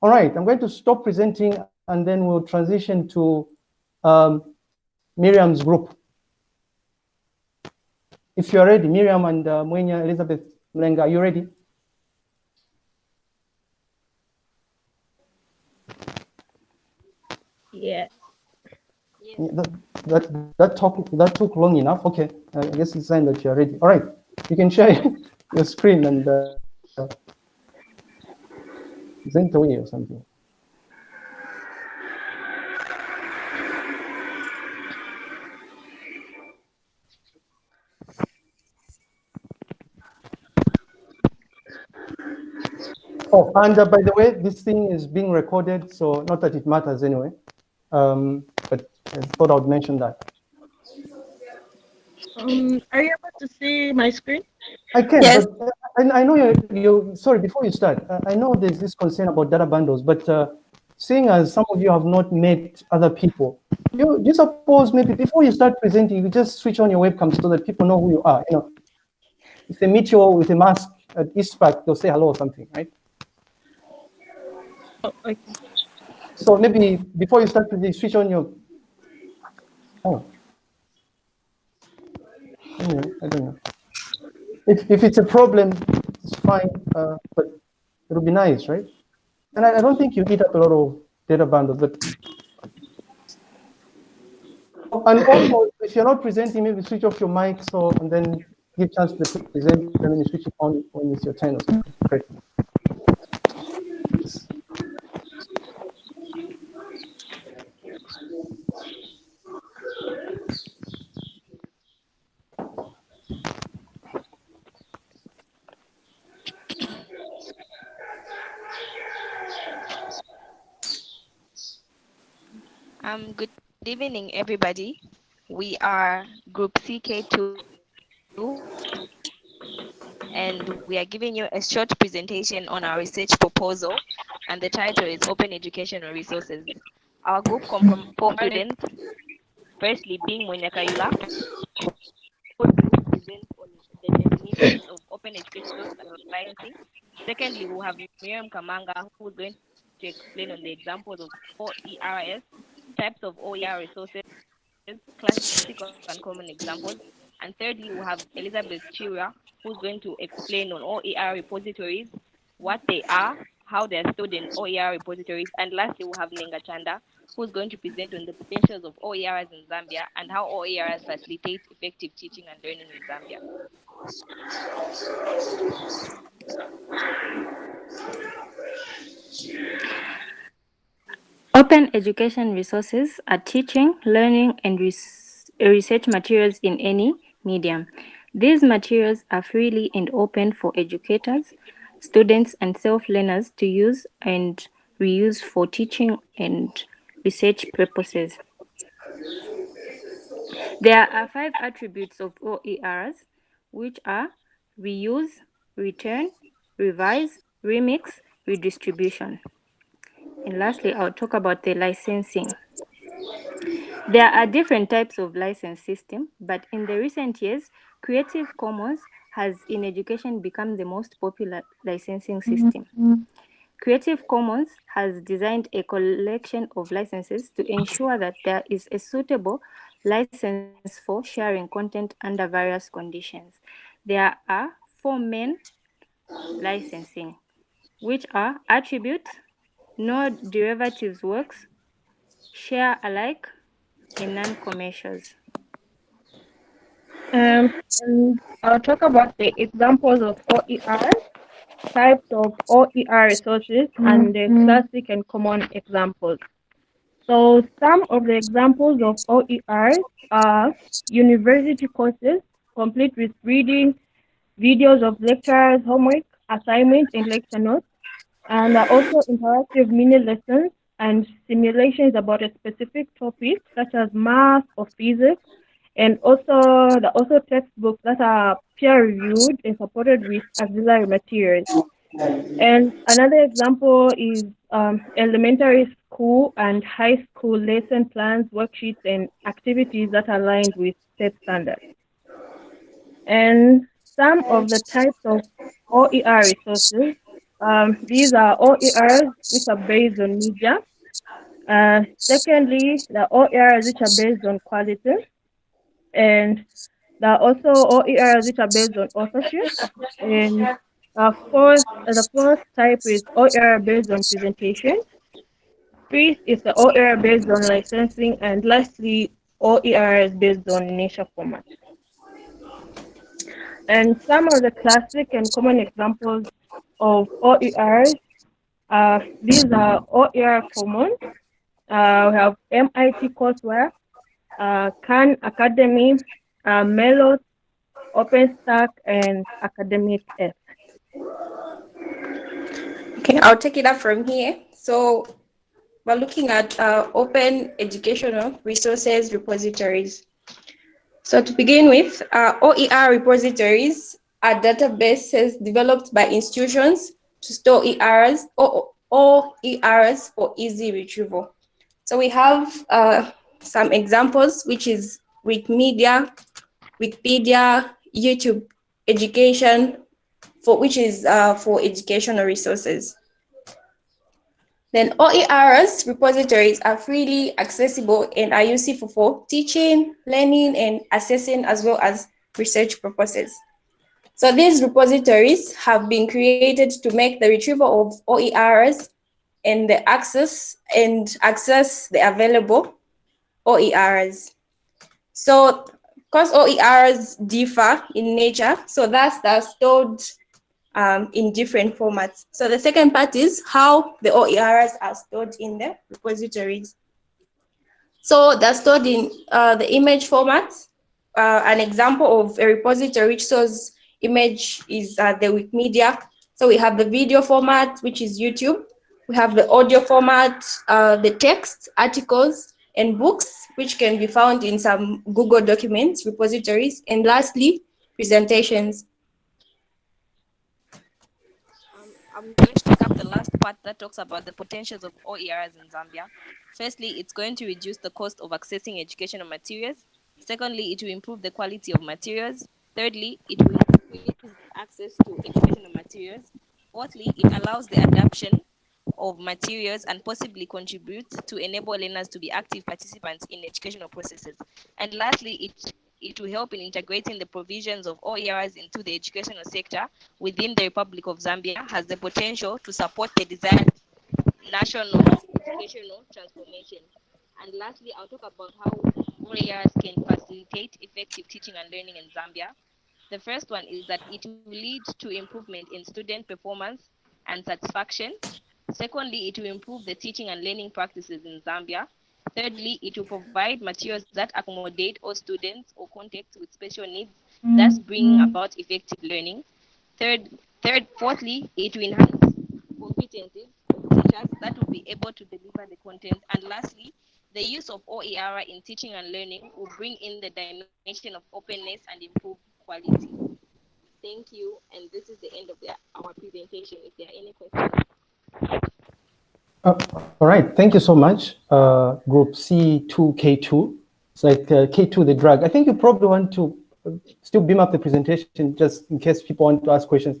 All right, I'm going to stop presenting and then we'll transition to um, Miriam's group. If you're ready, Miriam and uh, Mwenya, Elizabeth Mlenga, are you ready? Yeah. That, that, that, talk, that took long enough. Okay, I guess it's a sign that you're ready. All right, you can share your screen and uh, present away or something. Oh, and uh, by the way, this thing is being recorded, so not that it matters anyway. Um, but I thought I would mention that. Um, are you able to see my screen? I can, Yes. but uh, I, I know you, you, sorry, before you start, uh, I know there's this concern about data bundles, but uh, seeing as some of you have not met other people, you, you suppose maybe before you start presenting, you just switch on your webcam so that people know who you are, you know. If they meet you with a mask at East Park, they'll say hello or something, right? Oh, okay. So maybe before you start presenting, switch on your, oh. Anyway, I don't know. If, if it's a problem, it's fine, uh, but it'll be nice, right? And I, I don't think you eat up a lot of data bundles, but and also if you're not presenting, maybe switch off your mic so and then give chance to present and then you switch it on when it's your turn or something. Great. Um, good evening, everybody. We are Group CK2, and we are giving you a short presentation on our research proposal, and the title is Open Educational Resources. Our group students. Firstly, being Mwenya Kayula, who present on the definitions of open educational licensing. Secondly, we have Miriam Kamanga, who is going to explain on the examples of four OERS, types of OER resources, classical and common examples. And thirdly, we have Elizabeth Chira, who's going to explain on OER repositories, what they are, how they're stored in OER repositories. And lastly, we have Nenga Chanda, who's going to present on the potentials of OERs in Zambia and how OERs facilitate effective teaching and learning in Zambia. Open education resources are teaching, learning, and res research materials in any medium. These materials are freely and open for educators, students, and self-learners to use and reuse for teaching and research purposes. There are five attributes of OERs, which are reuse, return, revise, remix, redistribution. And lastly, I'll talk about the licensing. There are different types of license system, but in the recent years, Creative Commons has in education become the most popular licensing mm-hmm. system. Mm-hmm. Creative Commons has designed a collection of licenses to ensure that there is a suitable license for sharing content under various conditions. There are four main licensing, which are attribute, no derivatives works, share alike, in non-commercials. Um, and I'll talk about the examples of OER, types of OER resources, and the classic and common examples. So some of the examples of OER are university courses, complete with reading, videos of lecturers, homework, assignments, and lecture notes, and are also interactive mini lessons and simulations about a specific topic such as math or physics, and also the also textbooks that are peer reviewed and supported with auxiliary materials. And another example is um, elementary school and high school lesson plans, worksheets, and activities that are aligned with state standards. And some of the types of OER resources Um, these are OERs which are based on media. Uh, secondly, the OERs which are based on quality. And there are also OERs which are based on authorship. And uh, fourth, the fourth type is OER based on presentation. Fifth is the OER based on licensing. And lastly, OER is based on nature format. And some of the classic and common examples of OERs, uh, these are OER common. Uh, we have MIT courseware, uh, Khan Academy, uh, MERLOT, OpenStax, and Academic F. Okay, I'll take it up from here. So we're looking at uh, open educational resources repositories. So to begin with, uh, OER repositories are databases developed by institutions to store ERs or, or ERs for easy retrieval. So we have uh, some examples, which is Wikimedia, Wikipedia, YouTube education, for which is uh, for educational resources. Then OERs repositories are freely accessible and are useful for teaching, learning, and assessing as well as research purposes. So these repositories have been created to make the retrieval of OERs and the access and access the available OERs. So because OERs differ in nature, so that's they're stored um, in different formats. So the second part is how the OERs are stored in the repositories. So they're stored in uh, the image format. Uh, an example of a repository which stores image is uh, the Wikimedia. So we have the video format, which is YouTube. We have the audio format, uh, the text, articles, and books, which can be found in some Google Documents repositories. And lastly, presentations. I'm going to pick up the last part that talks about the potentials of OERs in Zambia. Firstly, it's going to reduce the cost of accessing educational materials. Secondly, it will improve the quality of materials. Thirdly, it will access to educational materials. Fourthly, it allows the adoption of materials and possibly contribute to enable learners to be active participants in educational processes. And lastly, it it will help in integrating the provisions of OERs into the educational sector within the Republic of Zambia has the potential to support the desired national educational transformation. And lastly, I'll talk about how OERs can facilitate effective teaching and learning in Zambia. The first one is that it will lead to improvement in student performance and satisfaction. Secondly, it will improve the teaching and learning practices in Zambia. Thirdly, it will provide materials that accommodate all students or contexts with special needs, mm-hmm. thus bringing about effective learning. Third, third, fourthly, it will enhance competencies of teachers that will be able to deliver the content. And lastly, the use of OER in teaching and learning will bring in the dimension of openness and improve quality. Thank you, and this is the end of the, our presentation. If there are any questions. Uh, all right, thank you so much, uh, group C2K2. It's like uh, K2, the drug. I think you probably want to uh, still beam up the presentation just in case people want to ask questions.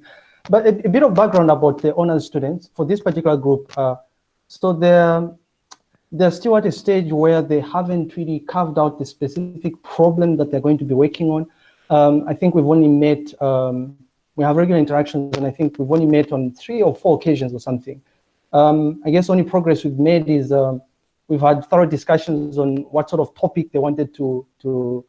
But a, a bit of background about the honors students for this particular group. Uh, so they're, they're still at a stage where they haven't really carved out the specific problem that they're going to be working on. Um, I think we've only met, um, we have regular interactions, and I think we've only met on three or four occasions or something. Um, I guess only progress we've made is um, we've had thorough discussions on what sort of topic they wanted to to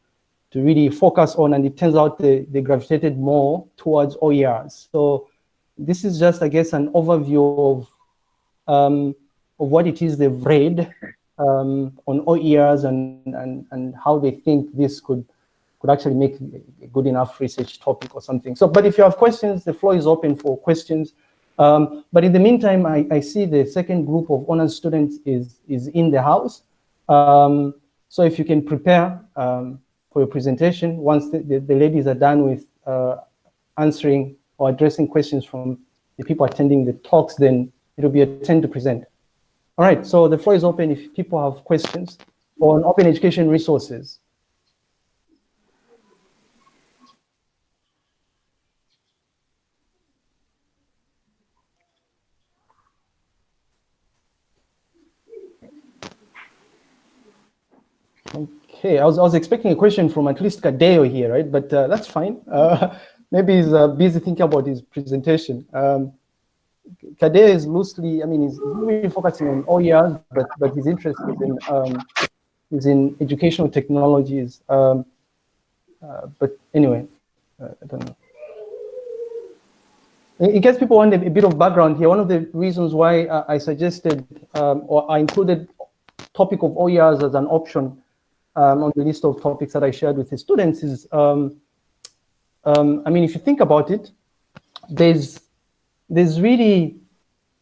to really focus on, and it turns out they, they gravitated more towards OERs. So this is just, I guess, an overview of um, of what it is they've read um, on OERs and, and and how they think this could could actually make a good enough research topic or something. So, but if you have questions, the floor is open for questions. Um, but in the meantime, I, I, see the second group of honors students is, is in the house. Um, so if you can prepare um, for your presentation, once the, the, the ladies are done with uh, answering or addressing questions from the people attending the talks, then it'll be a turn to present. All right, so the floor is open if people have questions on open education resources. Okay, I was, I was expecting a question from at least Kadeo here, right? But uh, that's fine. Uh, maybe he's uh, busy thinking about his presentation. Um, Kadeo is loosely, I mean, he's really focusing on OERs, but, but his interest is in, um, is in educational technologies. Um, uh, but anyway, uh, I don't know. In case people want a, bit of background here, one of the reasons why I suggested um, or I included topic of OERs as an option um, on the list of topics that I shared with the students is, um, um, I mean, if you think about it, there's, there's really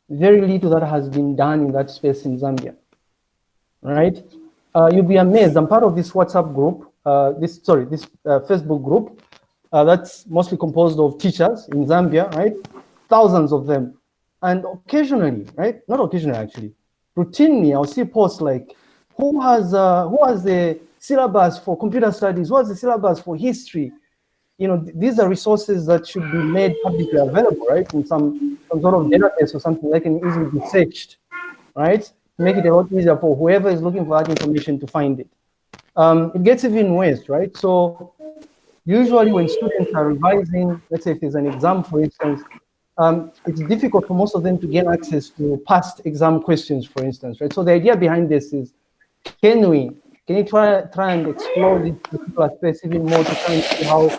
very little that has been done in that space in Zambia, right? Uh, you'll be amazed. I'm part of this WhatsApp group, uh, this, sorry, this uh, Facebook group uh, that's mostly composed of teachers in Zambia, right? Thousands of them. And occasionally, right? Not occasionally, actually. Routinely, I'll see posts like, who has, uh, who has the syllabus for computer studies? What's the syllabus for history? You know, th these are resources that should be made publicly available, right? In some, some sort of database or something that can easily be searched, right? Make it a lot easier for whoever is looking for that information to find it. Um, it gets even worse, right? So usually when students are revising, let's say if there's an exam, for instance, um, it's difficult for most of them to gain access to past exam questions, for instance, right? So the idea behind this is, can we, can you try, try and explore this particular space even more to try and see how,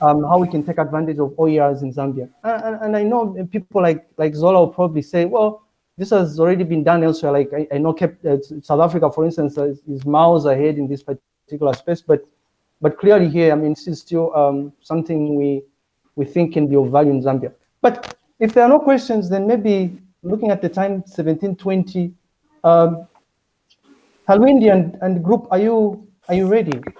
um, how we can take advantage of OERs in Zambia? And, and I know people like, like Zola will probably say, well, this has already been done elsewhere. Like I, I know kept, uh, South Africa, for instance, is miles ahead in this particular space, but but clearly here, I mean, this is still um, something we, we think can be of value in Zambia. But if there are no questions, then maybe looking at the time, 1720, um, Halwindi and, and group, are you, are you ready?